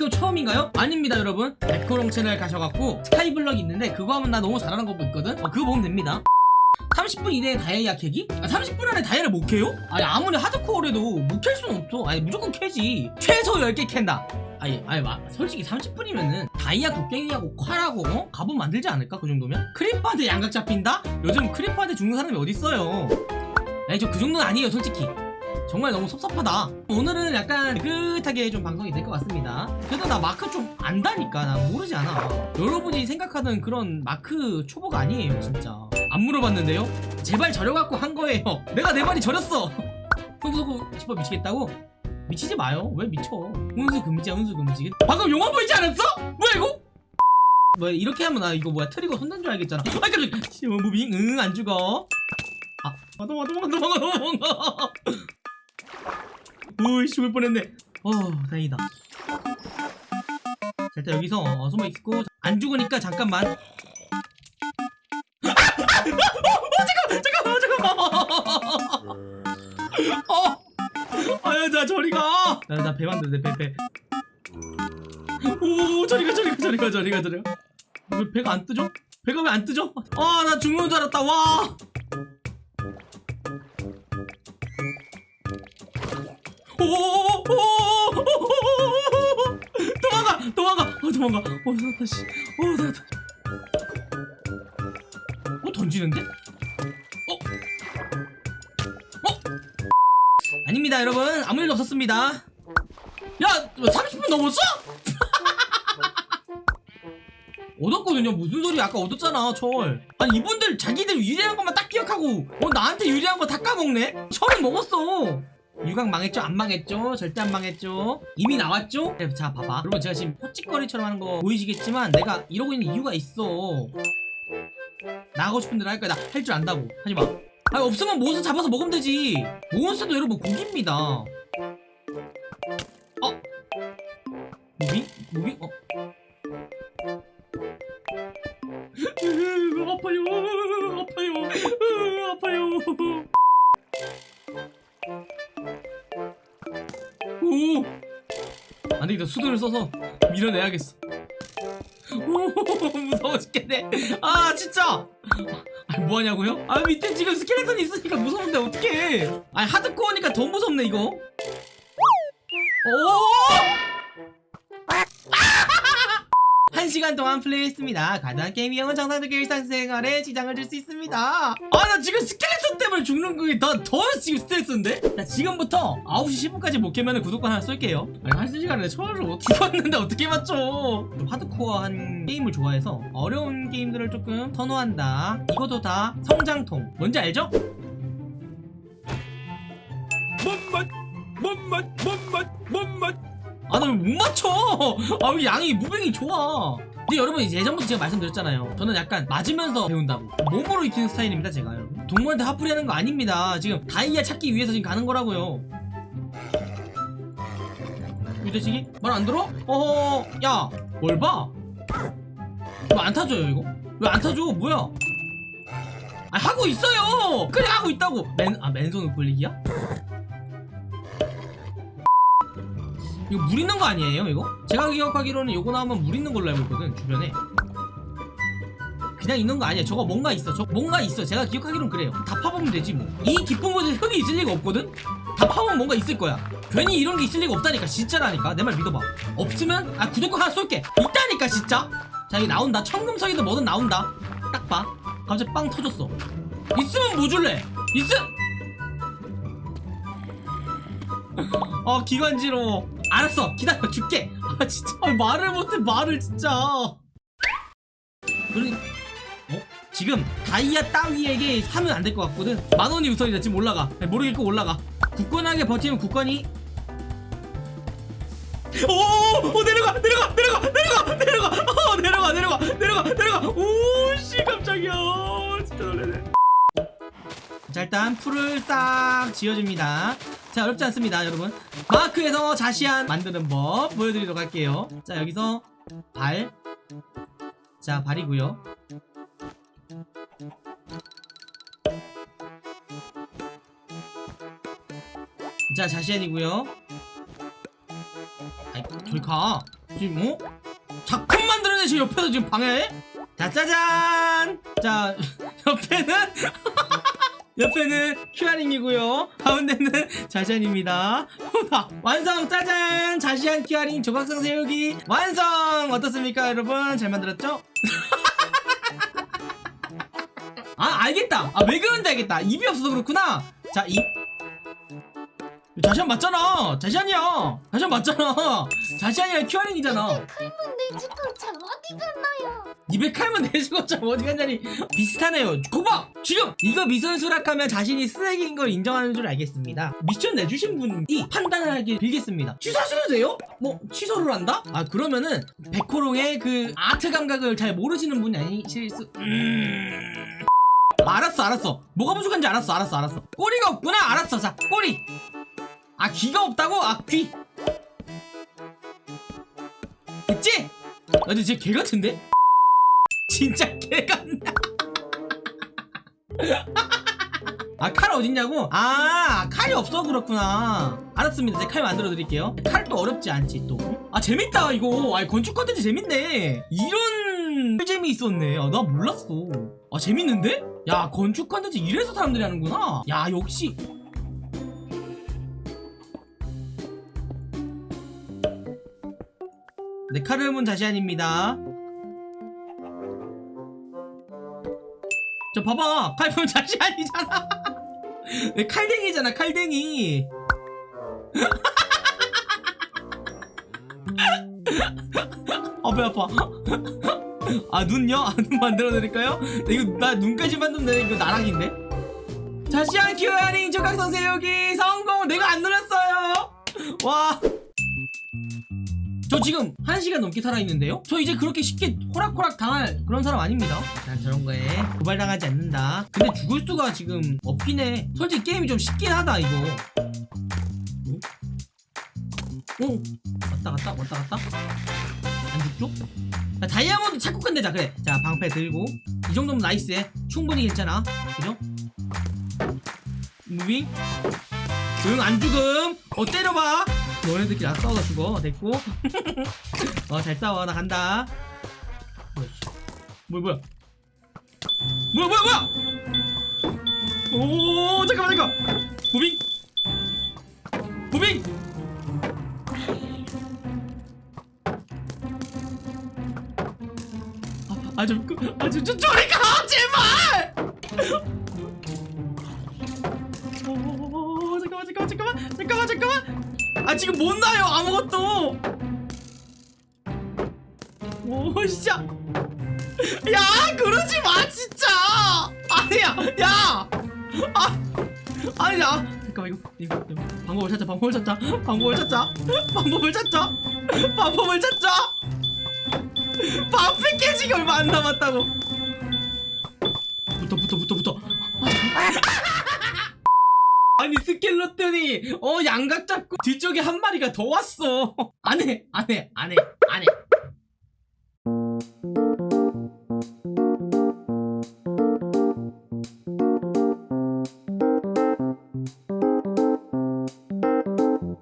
학교 처음인가요? 아닙니다 여러분 백호롱 채널 가셔갖고 스카이블럭 있는데 그거 하면 나 너무 잘하는 거 있거든 어, 그거 보면 됩니다 30분 이내에 다이아 캐기? 아, 30분 안에 다이아를 못 캐요? 아니 아무리 하드코어래도 못 캘 순 없죠 아니 무조건 캐지 최소 10개 캔다 아니 아니 마, 솔직히 30분이면은 다이아 곡괭이하고 콰라고 어? 갑옷 만들지 않을까 그 정도면? 크리퍼한테 양각 잡힌다? 요즘 크리퍼한테 죽는 사람이 어딨어요 아니 저 그 정도는 아니에요 솔직히 정말 너무 섭섭하다. 오늘은 약간 느긋하게 좀 방송이 될 것 같습니다. 그래도 나 마크 좀 안다니까. 나 모르지 않아. 여러분이 생각하는 그런 마크 초보가 아니에요 진짜. 안 물어봤는데요? 제발 저려갖고 한 거예요. 내가 내 말이 저렸어. 훈수 두고 싶어 미치겠다고? 미치지 마요. 왜 미쳐? 훈수 금지야 훈수 금지. 방금 용어 보이지 않았어? 뭐야 이거? 뭐야 이렇게 하면 나 이거 뭐야 trigger 손댄 줄 알겠잖아. 아 깜짝이야 뭐 moving. 응안 죽어. 아, 아 도망가 도망가 도망가 도망가. 으이 죽을 뻔했네. 어 다행이다. 자 일단 여기서 어, 숨어있고 안 죽으니까 잠깐만. 어! 아야 자 저리가. 나 나 배 만드네 배배. 오 저리가 저리가 저리가 저리가 저리가. 왜 배가 안 뜨죠? 배가 왜 안 뜨죠? 아 나 죽는 줄 알았다. 와! 도망가 어 나왔다 씨어 나왔다. 어 던지는데? 어? 어? 아닙니다 여러분. 아무 일도 없었습니다. 야 뭐 30분 넘었어? 얻었거든요. 무슨 소리 아까 얻었잖아 철. 아니 이분들 자기들 유리한 것만 딱 기억하고 어 나한테 유리한 거 다 까먹네? 철은 먹었어. 유각 망했죠? 안 망했죠? 절대 안 망했죠? 이미 나왔죠? 네, 자 봐봐 여러분 제가 지금 헛짓거리처럼 하는 거 보이시겠지만 내가 이러고 있는 이유가 있어 나가고 싶은 대로 할 거야 나 할 줄 안다고 하지마 아니 없으면 몬스터 잡아서 먹으면 되지 몬스터도 여러분 고기입니다 어? moving? moving? 어? 오 안되겠다. 수도를 써서 밀어내야겠어. 오 무서워 죽겠네. 아 진짜! 아 뭐하냐고요? 아 밑에 지금 스켈레톤이 있으니까 무서운데 어떡해. 아 하드코어니까 더 무섭네 이거. 오! 한 시간 동안 플레이했습니다. 가장 게임 이형은 정상적인 일상생활에 지장을 줄 수 있습니다. 아 나 지금 스켈레톤 때문에 죽는 거에 나더 지금 스트레스인데? 자 지금부터 9시 10분까지 못 깨면 구독권 하나 쏠게요. 아니 한 시간에 처음으로 못 죽었는데 어떻게 맞죠? 좀 하드코어한 게임을 좋아해서 어려운 게임들을 조금 선호한다. 이것도 다 성장통. 뭔지 알죠? 못맛 못맛 못맛 못맛 아나왜못 맞춰. 아 왜 양이 무빙이 좋아. 근데 여러분 예전부터 제가 말씀드렸잖아요. 저는 약간 맞으면서 배운다고. 몸으로 익히는 스타일입니다 제가 여러분. 동물한테 화풀이 하는 거 아닙니다. 지금 다이아 찾기 위해서 지금 가는 거라고요. 유대식이? 말 안 들어? 어허 야뭘 봐? 왜 안 타줘요 이거? 왜 안 타줘? 뭐야? 아 하고 있어요! 그래 하고 있다고! 맨, 아 맨손 굴리기야? 이거 물 있는 거 아니에요 이거? 제가 기억하기로는 이거 나오면 물 있는 걸로 알고 있거든 주변에. 그냥 있는 거 아니야. 저거 뭔가 있어. 저 뭔가 있어. 제가 기억하기로는 그래요. 다 파보면 되지 뭐이 깊은 곳에 흙이 있을 리가 없거든? 다 파보면 뭔가 있을 거야. 괜히 이런 게 있을 리가 없다니까 진짜라니까. 내 말 믿어봐. 없으면 아 구독권 하나 쏠게. 있다니까 진짜. 자 여기 나온다. 청금석이든 뭐든 나온다. 딱 봐. 갑자기 빵 터졌어. 있으면 뭐 줄래? 있음 아 기관지로 알았어. 기다려 줄게. 아 진짜 아, 말을 못해 말을 진짜. 그러니 어? 지금 다이아 따위에게 하면 안 될 것 같거든. 만원이 우선이다. 지금 올라가. 모르겠고 올라가. 굳건하게 버티면 굳건히. 오, 오 내려가 내려가 내려가 내려가 내려가. 어 내려가 내려가 내려가 내려가. 오씨 깜짝이야. 진짜 놀래네. 자 일단 풀을 싹 지어줍니다 자 어렵지 않습니다 여러분. 마크에서 자시안 만드는 법 보여드리도록 할게요. 자 여기서 발 자 발이고요. 자 자시안이고요. 아이 가. 지금 뭐 작품 만들어내시 옆에서 지금 방해해? 자 짜잔! 자 옆에는 옆에는 큐아링이고요. 가운데는 자시안입니다. 완성 짜잔! 자시안 큐아링 조각상 세우기 완성! 어떻습니까 여러분? 잘 만들었죠? 아 알겠다! 아 왜 그런지 알겠다! 입이 없어서 그렇구나! 자입. 자시안 맞잖아! 자시안이야! 자시안 맞잖아! 자시안이랑 큐아링이잖아! 칼문 내주고참 어디 갔나요? 입에 칼만 내주고 참 어디 갔냐니. 비슷하네요. 거봐! 지금! 이거 미선수락하면 자신이 쓰레기인 걸 인정하는 줄 알겠습니다. 미션 내주신 분이 판단을 하길 빌겠습니다. 취소하셔도 돼요? 뭐 취소를 한다? 아 그러면은 백호롱의 그 아트 감각을 잘 모르시는 분이 아니실 수 음... 알았어 알았어. 뭐가 부족한지 알았어 알았어 알았어. 꼬리가 없구나! 알았어 자 꼬리! 아 귀가 없다고? 아귀! 됐지? 아 근데 진짜 개 같은데? 진짜 개 같나? 아 칼 어딨냐고? 아 칼이 없어. 그렇구나. 알았습니다. 제가 칼 만들어 드릴게요. 칼도 어렵지 않지 또 아 재밌다 이거. 아 건축 컨텐츠 재밌네. 이런 재미 있었네. 아, 나 몰랐어. 아 재밌는데? 야 건축 컨텐츠 이래서 사람들이 하는구나. 야 역시. 네 카르문 자시안입니다 저 봐봐. 칼문 자시안이잖아. 왜 칼댕이잖아 칼댕이. 아 배 아파. 아 눈요? 아, 눈 만들어 드릴까요? 이거 나 눈까지 만들면 이거 나락인데? 자시안 큐어링 조각선 세우기 성공! 내가 안 눌렀어요. 와 저 지금 1시간 넘게 살아있는데요? 저 이제 그렇게 쉽게 호락호락 당할 그런 사람 아닙니다. 난 저런 거에 고발당하지 않는다. 근데 죽을 수가 지금 없긴 해. 솔직히 게임이 좀 쉽긴 하다 이거. 응? 오 왔다 갔다? 왔다 갔다? 안 죽죠? 자, 다이아몬드 찾고 끝내자 그래. 자 방패 들고. 이 정도면 nice해. 충분히 괜찮아. 그죠? moving? 응안 죽음. 어 때려봐 너네들끼리 나 싸우다 죽어. 됐고. 어 잘 싸워. 나 간다. 뭐야 뭐야 뭐야? 뭐야 뭐야 오 잠깐만 잠깐 moving? 무빙? 아좀 아좀 좀 저리 가 제발! 오, 잠깐만 잠깐만 잠깐만 잠깐만 아 지금 못 나요 아무것도. 오 진짜. 야 그러지 마 진짜. 아니야 야. 아, 아니야. 잠깐만 이거, 이거 이거. 방법을 찾자 방법을 찾자. 방법을 찾자. 방법을 찾자. 방법을 찾자. 방패 깨지기 얼마 안 남았다고. 붙어 붙어 붙어 붙어. 아 아니 스켈로톤이 어 양각 잡고 뒤쪽에 한 마리가 더 왔어. 안해 안해 안해 안해.